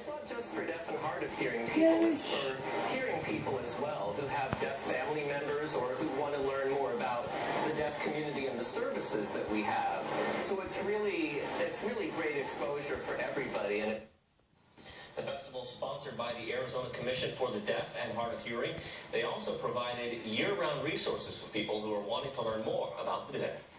it's not just for deaf and hard of hearing people, it's for hearing people as well who have deaf family members or who want to learn more about the deaf community and the services that we have. So it's really, it's really great exposure for everybody. And The festival is sponsored by the Arizona Commission for the Deaf and Hard of Hearing. They also provided year-round resources for people who are wanting to learn more about the deaf.